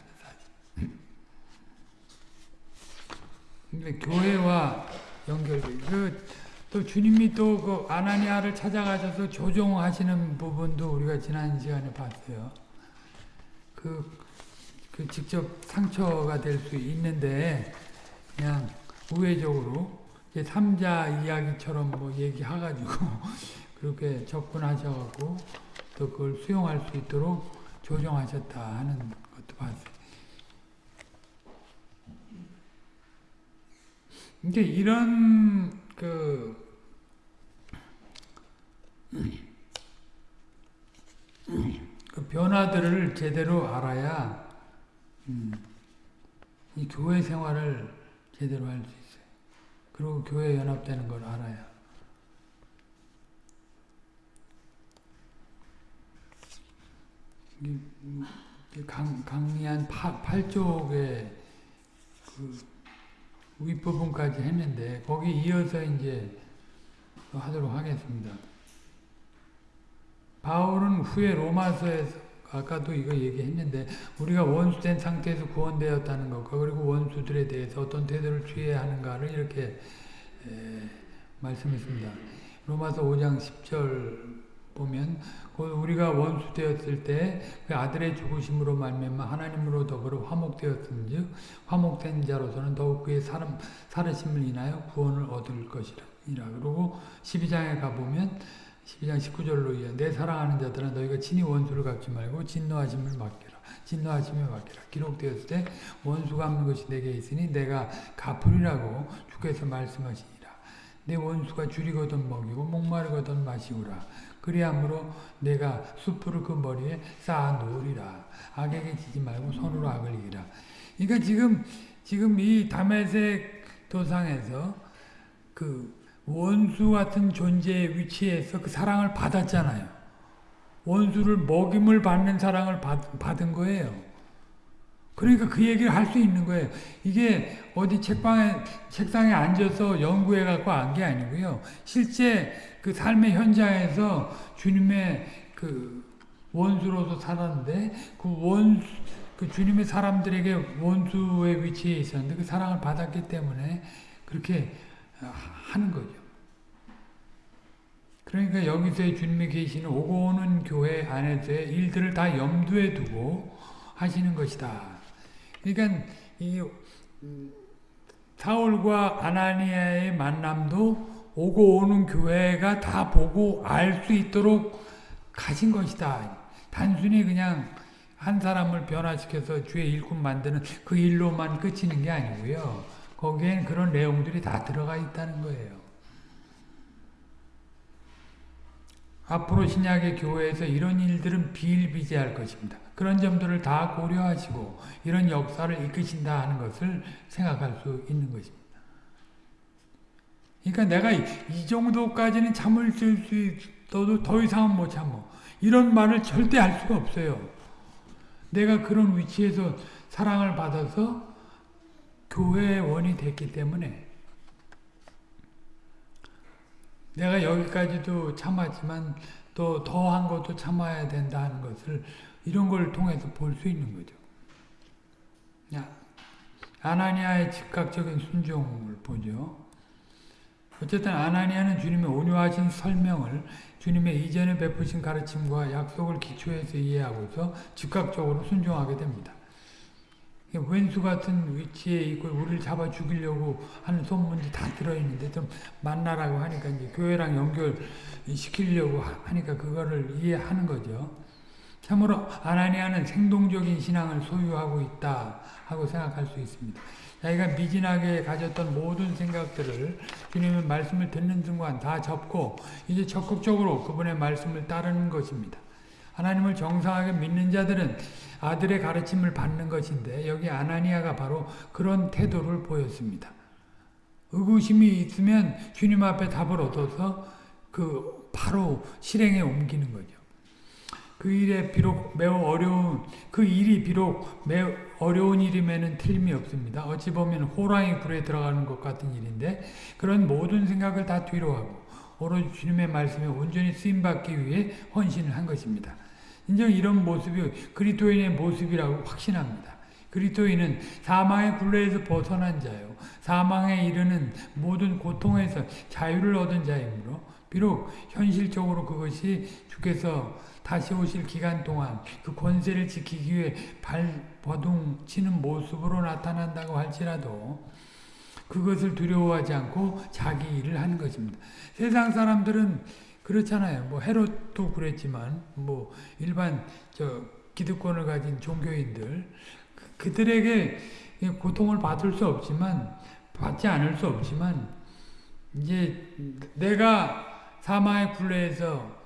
근데 교회와 연결돼. 그, 또 주님이 또 그 아나니아를 찾아가셔서 조종하시는 부분도 우리가 지난 시간에 봤어요. 그, 그 직접 상처가 될 수 있는데 그냥 우회적으로 이제 3자 이야기처럼 뭐 얘기해가지고 그렇게 접근하셔갖고 또 그걸 수용할 수 있도록 조정하셨다 하는 것도 봤어요. 이제 이런 그, 그 변화들을 제대로 알아야 음, 이 교회 생활을 제대로 할 수 있어요. 그리고 교회 연합되는 걸 알아야. 강, 강리한 파, 8쪽에 그 윗부분까지 했는데 거기 이어서 이제 하도록 하겠습니다. 바울은 후에 로마서에서 아까도 이거 얘기했는데 우리가 원수된 상태에서 구원되었다는 것과 그리고 원수들에 대해서 어떤 태도를 취해야 하는가를 이렇게 에, 말씀했습니다. 로마서 5장 10절 보면 우리가 원수 되었을 때 그 아들의 죽으심으로 말미암아 하나님으로 더불어 화목되었은즉 화목된 자로서는 더욱 그의 사람 살으심을 인하여 구원을 얻을 것이라. 그리고 12장에 가보면 12장 19절로 이어 내 사랑하는 자들아 너희가 친히 원수를 갚지 말고 진노하심을 맡겨라. 진노하심에 맡겨라. 기록되었을 때 원수 갚는 것이 내게 있으니 내가 갚으리라고 주께서 말씀하시니라. 내 원수가 줄이거든 먹이고 목마르거든 마시우라. 그리함으로 내가 숯불을 그 머리에 쌓아 놓으리라. 악에게 지지 말고 손으로 악을 이기라. 그러니까 지금 지금 이 다메섹 도상에서 그 원수 같은 존재의 위치에서 그 사랑을 받았잖아요. 원수를 먹임을 받는 사랑을 받, 받은 거예요. 그러니까 그 얘기를 할 수 있는 거예요. 이게 어디 책방에, 책상에 앉아서 연구해 갖고 안 게 아니고요. 실제 그 삶의 현장에서 주님의 그 원수로서 살았는데 그 원수, 그 주님의 사람들에게 원수의 위치에 있었는데 그 사랑을 받았기 때문에 그렇게 하는 거죠. 그러니까 여기서의 주님이 계시는 오고 오는 교회 안에서의 일들을 다 염두에 두고 하시는 것이다. 그러니까 이 사울과 아나니아의 만남도 오고 오는 교회가 다 보고 알 수 있도록 가진 것이다. 단순히 그냥 한 사람을 변화시켜서 주의 일꾼 만드는 그 일로만 끝이는 게 아니고요. 거기엔 그런 내용들이 다 들어가 있다는 거예요. 앞으로 신약의 교회에서 이런 일들은 비일비재할 것입니다. 그런 점들을 다 고려하시고 이런 역사를 이끄신다 하는 것을 생각할 수 있는 것입니다. 그러니까 내가 이 정도까지는 참을 수 있어도 더 이상은 못 참어. 이런 말을 절대 할 수가 없어요. 내가 그런 위치에서 사랑을 받아서 교회의 원이 됐기 때문에 내가 여기까지도 참았지만 또 더한 것도 참아야 된다는 것을 이런 걸 통해서 볼 수 있는 거죠. 아나니아의 즉각적인 순종을 보죠. 어쨌든 아나니아는 주님의 온유하신 설명을 주님의 이전에 베푸신 가르침과 약속을 기초해서 이해하고서 즉각적으로 순종하게 됩니다. 왼수 같은 위치에 있고 우리를 잡아 죽이려고 하는 소문이 다 들어있는데 좀 만나라고 하니까 이제 교회랑 연결시키려고 하니까 그거를 이해하는 거죠. 참으로 아나니아는 생동적인 신앙을 소유하고 있다 하고 생각할 수 있습니다. 자기가 미진하게 가졌던 모든 생각들을 주님의 말씀을 듣는 순간 다 접고 이제 적극적으로 그분의 말씀을 따르는 것입니다. 하나님을 정상하게 믿는 자들은 아들의 가르침을 받는 것인데 여기 아나니아가 바로 그런 태도를 보였습니다. 의구심이 있으면 주님 앞에 답을 얻어서 그 바로 실행에 옮기는 거죠. 그 일에 비록 매우 어려운 그 일이 비록 매우 어려운 일임에는 틀림이 없습니다. 어찌 보면 호랑이 굴에 들어가는 것 같은 일인데 그런 모든 생각을 다 뒤로 하고 오로지 주님의 말씀에 온전히 쓰임 받기 위해 헌신을 한 것입니다. 인정 이런 모습이 그리스도인의 모습이라고 확신합니다. 그리스도인은 사망의 굴레에서 벗어난 자요. 사망에 이르는 모든 고통에서 자유를 얻은 자이므로 비록 현실적으로 그것이 주께서 다시 오실 기간 동안 그 권세를 지키기 위해 발버둥 치는 모습으로 나타난다고 할지라도 그것을 두려워하지 않고 자기 일을 하는 것입니다. 세상 사람들은 그렇잖아요. 뭐 헤롯도 그랬지만 뭐 일반 저 기득권을 가진 종교인들 그들에게 고통을 받을 수 없지만 받지 않을 수 없지만 이제 내가 사마의 굴레에서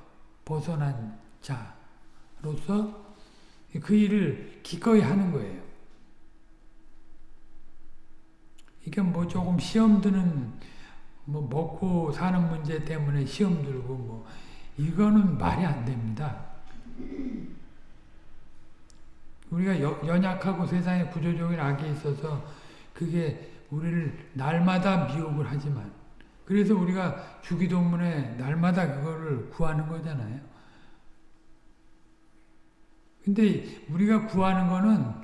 벗어난 자로서 그 일을 기꺼이 하는 거예요. 이게 뭐 조금 시험 드는 뭐 먹고 사는 문제 때문에 시험 들고 뭐 이거는 말이 안 됩니다. 우리가 여, 연약하고 세상에 구조적인 악이 있어서 그게 우리를 날마다 미혹을 하지만 그래서 우리가 주기도문에 날마다 그거를 구하는 거잖아요. 근데 우리가 구하는 거는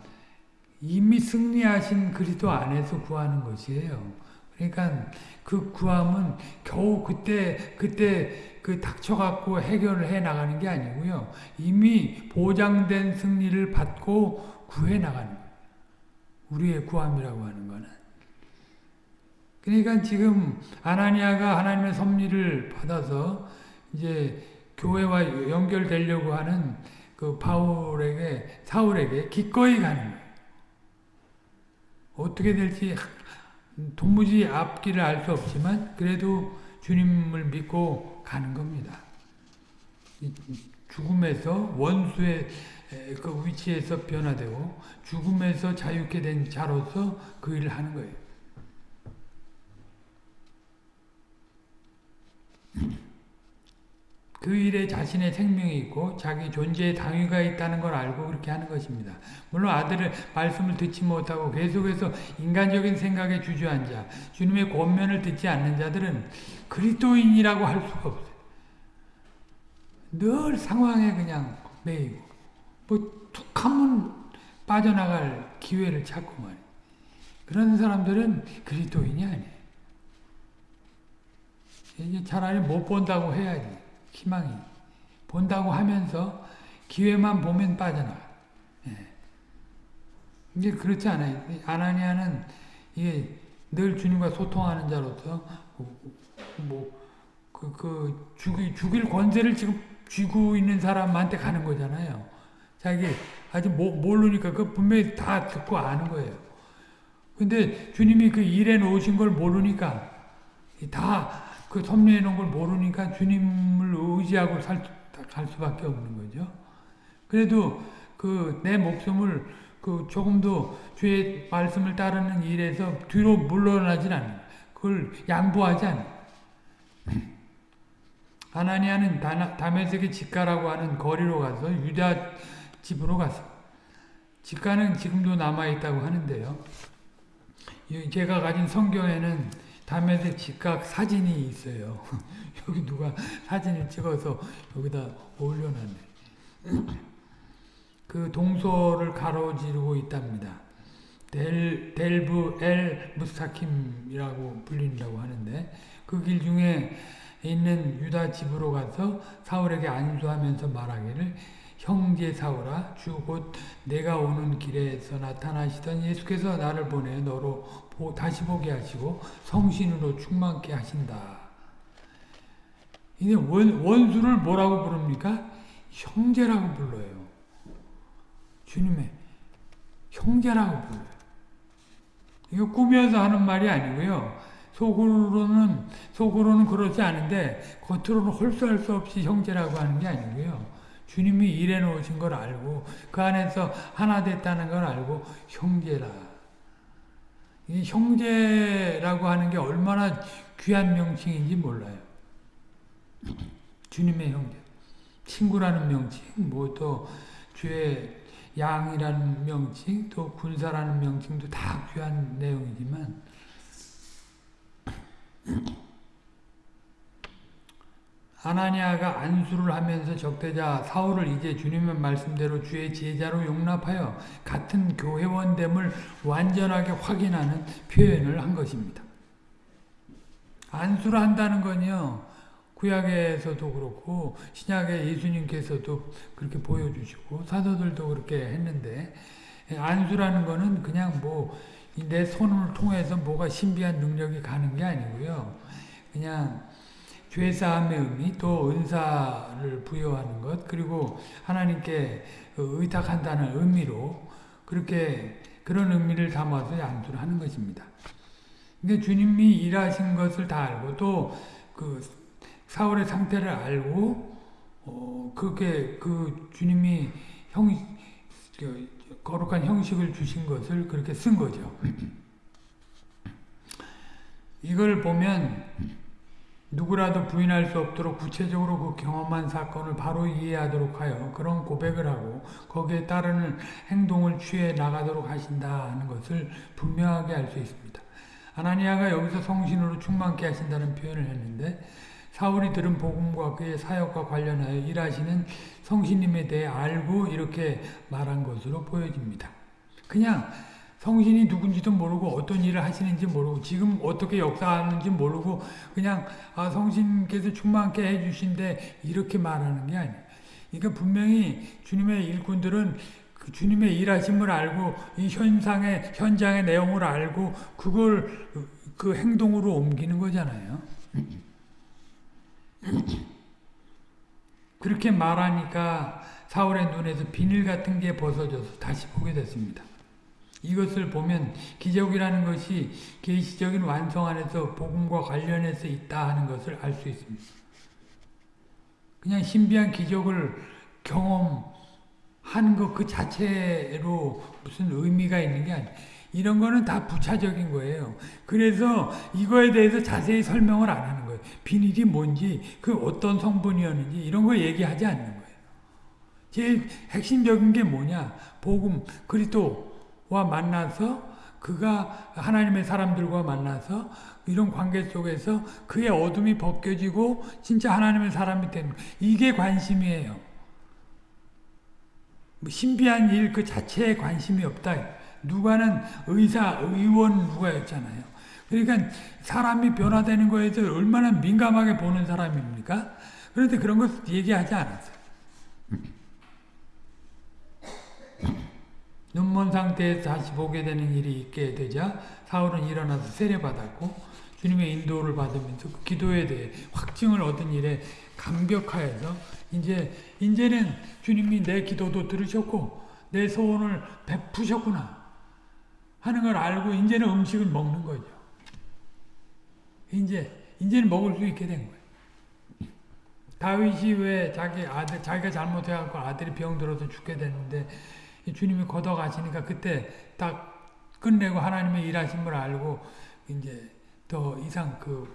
이미 승리하신 그리스도 안에서 구하는 것이에요. 그러니까 그 구함은 겨우 그때 그때 그 닥쳐갖고 해결을 해 나가는 게 아니고요. 이미 보장된 승리를 받고 구해 나가는. 우리의 구함이라고 하는 거는. 그러니까 지금 아나니아가 하나님의 섭리를 받아서 이제 교회와 연결되려고 하는 그 바울에게 사울에게 기꺼이 가는 거예요. 어떻게 될지 도무지 앞길을 알 수 없지만 그래도 주님을 믿고 가는 겁니다. 죽음에서 원수의 그 위치에서 변화되고 죽음에서 자유케 된 자로서 그 일을 하는 거예요. 그 일에 자신의 생명이 있고 자기 존재의 당위가 있다는 걸 알고 그렇게 하는 것입니다. 물론 아들의 말씀을 듣지 못하고 계속해서 인간적인 생각에 주저앉아 주님의 권면을 듣지 않는 자들은 그리스도인이라고 할 수가 없어요. 늘 상황에 그냥 매이고 뭐 툭 하면 빠져나갈 기회를 찾고 말이에요. 그런 사람들은 그리스도인이 아니에요. 이제 차라리 못 본다고 해야지. 희망이. 본다고 하면서 기회만 보면 빠져나가. 예. 이게 그렇지 않아요. 아나니아는 이게 늘 주님과 소통하는 자로서 뭐, 그, 그, 죽이, 죽일 권세를 지금 쥐고 있는 사람한테 가는 거잖아요. 자기 아직 모, 모르니까 그 분명히 다 듣고 아는 거예요. 근데 주님이 그 일해 놓으신 걸 모르니까 다 그 섭리해 놓은 걸 모르니까 주님을 의지하고 살, 갈 수밖에 없는 거죠. 그래도 그 내 목숨을 그 조금도 주의 말씀을 따르는 일에서 뒤로 물러나진 않아요. 그걸 양보하지 않아요. 아나니아는 다메섹의 집가라고 하는 거리로 가서 유다 집으로 갔어. 집가는 지금도 남아있다고 하는데요. 제가 가진 성경에는 담에색 직각 사진이 있어요. 여기 누가 사진을 찍어서 여기다 올려놨네. 그 동서를 가로지르고 있답니다. 델, 델브 엘 무스타킴이라고 불린다고 하는데 그 길 중에 있는 유다 집으로 가서 사울에게 안수하면서 말하기를 형제 사울아 주 곧 내가 오는 길에서 나타나시던 예수께서 나를 보내 너로 다시 보게 하시고 성신으로 충만케 하신다. 이제 원, 원수를 뭐라고 부릅니까? 형제라고 불러요. 주님의 형제라고 불러요. 이거 꾸며서 하는 말이 아니고요. 속으로는 속으로는 그렇지 않은데 겉으로는 홀수할 수 없이 형제라고 하는 게 아니고요. 주님이 일해 놓으신 걸 알고 그 안에서 하나 됐다는 걸 알고 형제라. 이 형제라고 하는 게 얼마나 귀한 명칭인지 몰라요. 주님의 형제. 친구라는 명칭, 뭐 또 주의 양이라는 명칭, 또 군사라는 명칭도 다 귀한 내용이지만 아나니아가 안수를 하면서 적대자 사울을 이제 주님의 말씀대로 주의 제자로 용납하여 같은 교회원됨을 완전하게 확인하는 표현을 한 것입니다. 안수를 한다는 건요. 구약에서도 그렇고 신약에 예수님께서도 그렇게 보여주시고 사도들도 그렇게 했는데 안수라는 거는 그냥 뭐 내 손을 통해서 뭐가 신비한 능력이 가는 게 아니고요. 그냥 죄사함의 의미, 또 은사를 부여하는 것, 그리고 하나님께 의탁한다는 의미로 그렇게 그런 의미를 담아서 양수를 하는 것입니다. 근데 주님이 일하신 것을 다 알고 또 그 사울의 상태를 알고 어 그게 그 주님이 형그 거룩한 형식을 주신 것을 그렇게 쓴 거죠. 이걸 보면 누구라도 부인할 수 없도록 구체적으로 그 경험한 사건을 바로 이해하도록 하여 그런 고백을 하고 거기에 따르는 행동을 취해 나가도록 하신다 하는 것을 분명하게 알 수 있습니다. 아나니아가 여기서 성신으로 충만케 하신다는 표현을 했는데 사울이 들은 복음과 그의 사역과 관련하여 일하시는 성신님에 대해 알고 이렇게 말한 것으로 보여집니다. 그냥 성신이 누군지도 모르고 어떤 일을 하시는지 모르고 지금 어떻게 역사하는지 모르고 그냥 아 성신께서 충만케 해주신데 이렇게 말하는 게 아니에요. 그러니까 분명히 주님의 일꾼들은 그 주님의 일하심을 알고 이 현상의 현장의 내용을 알고 그걸 그 행동으로 옮기는 거잖아요. 그렇게 말하니까 사울의 눈에서 비늘 같은 게 벗어져서 다시 보게 됐습니다. 이것을 보면 기적이라는 것이 계시적인 완성 안에서 복음과 관련해서 있다 하는 것을 알 수 있습니다. 그냥 신비한 기적을 경험하는 것 그 자체로 무슨 의미가 있는 게 아니에요. 이런 거는 다 부차적인 거예요. 그래서 이거에 대해서 자세히 설명을 안 하는 거예요. 비닐이 뭔지, 그 어떤 성분이었는지 이런 거 얘기하지 않는 거예요. 제일 핵심적인 게 뭐냐? 복음, 그리스도와 만나서 그가 하나님의 사람들과 만나서 이런 관계 속에서 그의 어둠이 벗겨지고 진짜 하나님의 사람이 되는 이게 관심이에요. 뭐 신비한 일 그 자체에 관심이 없다. 누가는 의사, 의원 누가였잖아요. 그러니까 사람이 변화되는 거에 서 얼마나 민감하게 보는 사람입니까? 그런데 그런 것 얘기하지 않았어요. 눈먼 상태에서 다시 보게 되는 일이 있게 되자 사울은 일어나서 세례받았고 주님의 인도를 받으면서 그 기도에 대해 확증을 얻은 일에 감격하여서 이제 이제는 주님이 내 기도도 들으셨고 내 소원을 베푸셨구나 하는 걸 알고 이제는 음식을 먹는 거죠. 이제 이제는 먹을 수 있게 된 거예요. 다윗이 왜 자기 아들 자기가 잘못해갖고 아들이 병들어서 죽게 되는데 주님이 걷어가시니까 그때 딱 끝내고 하나님의 일하심을 알고 이제 더 이상 그,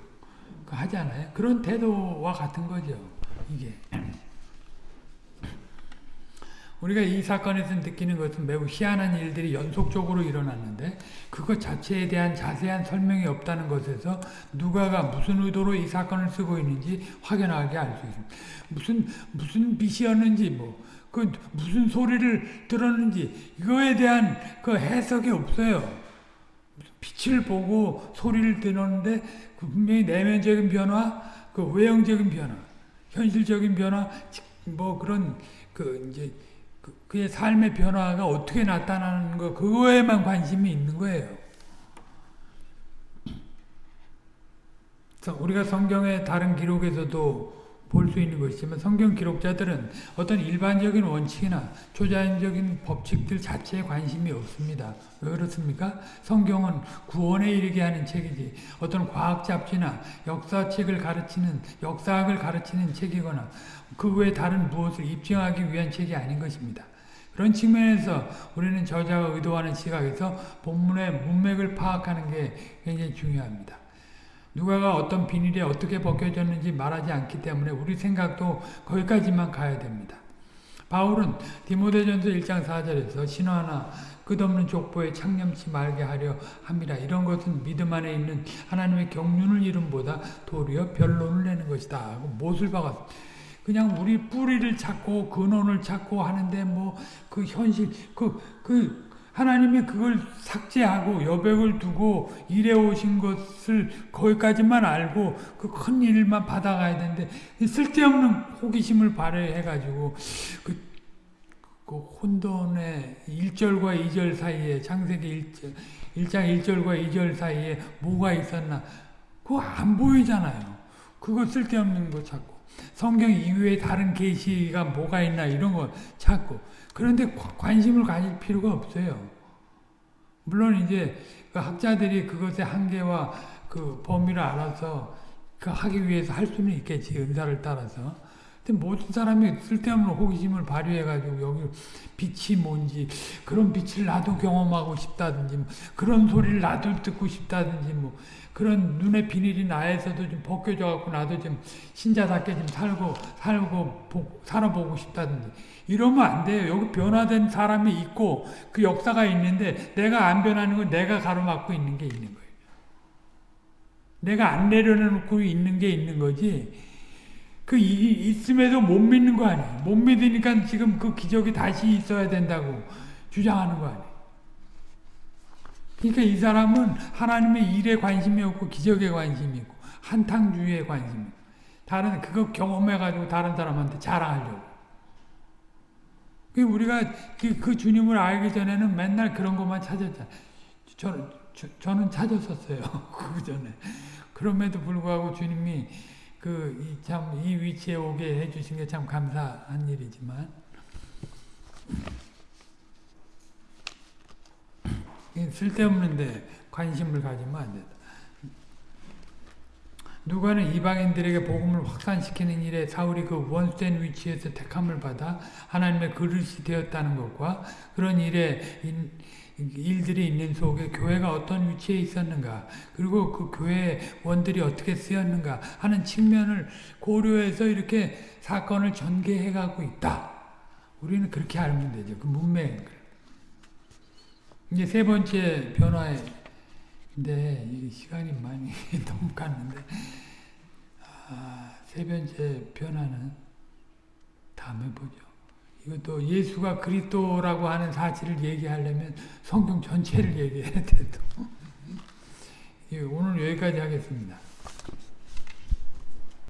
그 하잖아요. 그런 태도와 같은 거죠. 이게. 우리가 이 사건에서 느끼는 것은 매우 희한한 일들이 연속적으로 일어났는데 그것 자체에 대한 자세한 설명이 없다는 것에서 누가가 무슨 의도로 이 사건을 쓰고 있는지 확연하게 알 수 있습니다. 무슨 무슨 빛이었는지 뭐 그 무슨 소리를 들었는지 이거에 대한 그 해석이 없어요. 빛을 보고 소리를 들었는데 그 분명히 내면적인 변화, 그 외형적인 변화, 현실적인 변화, 뭐 그런 그 이제 그, 그의 삶의 변화가 어떻게 나타나는 거 그거에만 관심이 있는 거예요. 우리가 성경의 다른 기록에서도 볼 수 있는 것이지만 성경 기록자들은 어떤 일반적인 원칙이나 초자연적인 법칙들 자체에 관심이 없습니다. 왜 그렇습니까? 성경은 구원에 이르게 하는 책이지 어떤 과학 잡지나 역사책을 가르치는 역사학을 가르치는 책이거나 그 외에 다른 무엇을 입증하기 위한 책이 아닌 것입니다. 그런 측면에서 우리는 저자가 의도하는 시각에서 본문의 문맥을 파악하는 게 굉장히 중요합니다. 누가가 어떤 비닐이 어떻게 벗겨졌는지 말하지 않기 때문에 우리 생각도 거기까지만 가야 됩니다. 바울은 디모데전서 1장 4절에서 신화나 끝없는 족보에 창념치 말게 하려 함이라 이런 것은 믿음 안에 있는 하나님의 경륜을 이름보다 도리어 변론을 내는 것이다 하고 못을 박았습니다. 그냥 우리 뿌리를 찾고 근원을 찾고 하는데 뭐 그 현실 그그 하나님이 그걸 삭제하고 여백을 두고 일해 오신 것을 거기까지만 알고 그 큰 일만 받아가야 되는데 쓸데없는 호기심을 발휘해 가지고 그, 그 혼돈의 1절과 2절 사이에 창세기 1절 1장 1절과 2절 사이에 뭐가 있었나 그거 안 보이잖아요. 그거 쓸데없는 거 찾고 성경 이외에 다른 계시가 뭐가 있나 이런 거 찾고 그런데 관심을 가질 필요가 없어요. 물론 이제 그 학자들이 그것의 한계와 그 범위를 알아서 그 하기 위해서 할 수는 있겠지 은사를 따라서. 근데 모든 사람이 쓸데없는 호기심을 발휘해가지고 여기 빛이 뭔지 그런 빛을 나도 경험하고 싶다든지 뭐 그런 소리를 나도 듣고 싶다든지 뭐 그런 눈의 비닐이 나에서도 좀 벗겨져 갖고 나도 좀 신자답게 좀 살고 살고 보, 살아보고 싶다든지 이러면 안 돼요. 여기 변화된 사람이 있고 그 역사가 있는데 내가 안 변하는 건 내가 가로막고 있는 게 있는 거예요. 내가 안 내려놓고 있는 게 있는 거지. 그 이- 있음에도 못 믿는 거 아니에요. 못 믿으니까 지금 그 기적이 다시 있어야 된다고 주장하는 거 아니에요. 그러니까 이 사람은 하나님의 일에 관심이 없고 기적에 관심이 있고 한탕주의에 관심이 있고 다른 그거 경험해가지고 다른 사람한테 자랑하려고. 그 우리가 그, 그 주님을 알기 전에는 맨날 그런 것만 찾았잖아요. 저는 저, 저는 찾았었어요. 그 전에. 그럼에도 불구하고 주님이 그 참 이 위치에 오게 해주신 게 참 감사한 일이지만 이 쓸데없는데 관심을 가지면 안 된다. 누가는 이방인들에게 복음을 확산시키는 일에 사울이 그 원수된 위치에서 택함을 받아 하나님의 그릇이 되었다는 것과 그런 일에 인- 일들이 있는 속에 교회가 어떤 위치에 있었는가 그리고 그 교회의 원들이 어떻게 쓰였는가 하는 측면을 고려해서 이렇게 사건을 전개해 가고 있다. 우리는 그렇게 알면 되죠. 그 문맥. 이제 세 번째 변화 이 시간이 많이 너무 갔는데 아, 세 번째 변화는 다음에 보죠. 이것도 예수가 그리스도라고 하는 사실을 얘기하려면 성경 전체를 얘기해야 돼도. 예, 오늘 여기까지 하겠습니다.